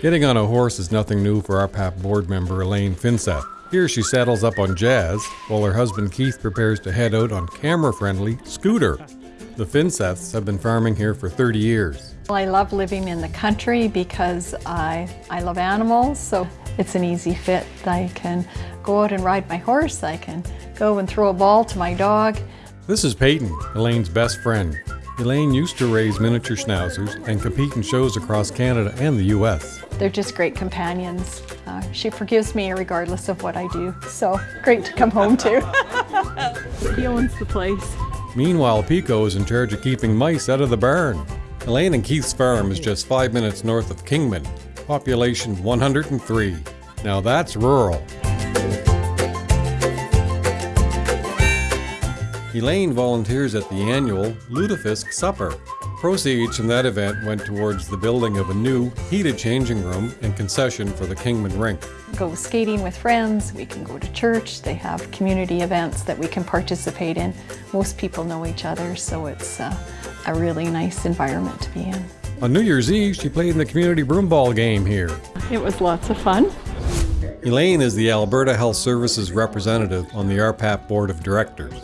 Getting on a horse is nothing new for our RPAP board member Elaine Finseth. Here she saddles up on Jazz, while her husband Keith prepares to head out on camera-friendly Scooter. The Finseths have been farming here for 30 years. Well, I love living in the country because I, I love animals, so it's an easy fit. I can go out and ride my horse, I can go and throw a ball to my dog. This is Peyton, Elaine's best friend. Elaine used to raise miniature schnauzers and compete in shows across Canada and the US. They're just great companions. Uh, she forgives me regardless of what I do, so great to come home to. he owns the place. Meanwhile, Pico is in charge of keeping mice out of the barn. Elaine and Keith's farm is just five minutes north of Kingman, population 103. Now that's rural. Elaine volunteers at the annual Lutefisk Supper. Proceeds from that event went towards the building of a new heated changing room and concession for the Kingman rink. Go skating with friends, we can go to church, they have community events that we can participate in. Most people know each other, so it's uh, a really nice environment to be in. On New Year's Eve, she played in the community broomball game here. It was lots of fun. Elaine is the Alberta Health Services representative on the RPAP Board of Directors.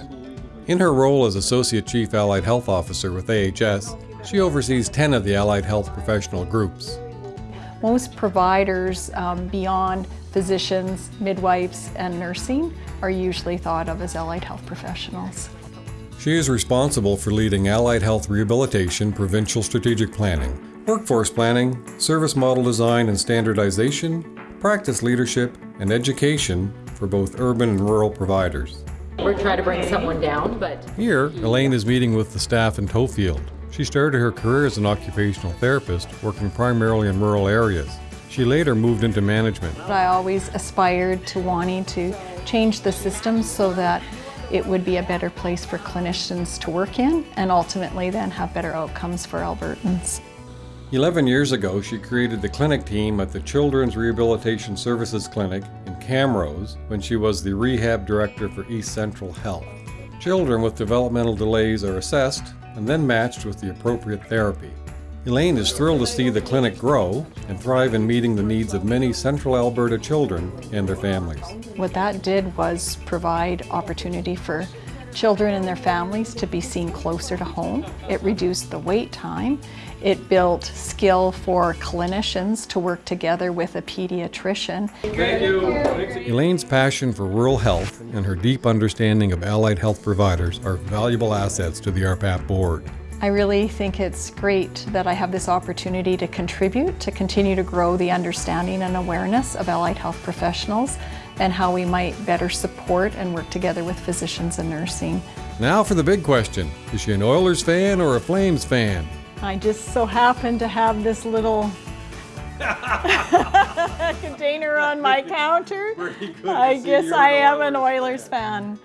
In her role as Associate Chief Allied Health Officer with AHS, she oversees 10 of the allied health professional groups. Most providers um, beyond physicians, midwives, and nursing are usually thought of as allied health professionals. She is responsible for leading allied health rehabilitation provincial strategic planning, workforce planning, service model design and standardization, practice leadership, and education for both urban and rural providers. We're trying to bring someone down, but... Here, Elaine is meeting with the staff in Tofield. She started her career as an occupational therapist, working primarily in rural areas. She later moved into management. I always aspired to wanting to change the system so that it would be a better place for clinicians to work in and ultimately then have better outcomes for Albertans. 11 years ago, she created the clinic team at the Children's Rehabilitation Services Clinic in Camrose when she was the rehab director for East Central Health. Children with developmental delays are assessed and then matched with the appropriate therapy. Elaine is thrilled to see the clinic grow and thrive in meeting the needs of many central Alberta children and their families. What that did was provide opportunity for children and their families to be seen closer to home. It reduced the wait time. It built skill for clinicians to work together with a pediatrician. Thank you. Elaine's passion for rural health and her deep understanding of allied health providers are valuable assets to the RPAP board. I really think it's great that I have this opportunity to contribute, to continue to grow the understanding and awareness of allied health professionals and how we might better support and work together with physicians and nursing. Now for the big question. Is she an Oilers fan or a Flames fan? I just so happen to have this little container on my counter. I guess I am an Oilers fan.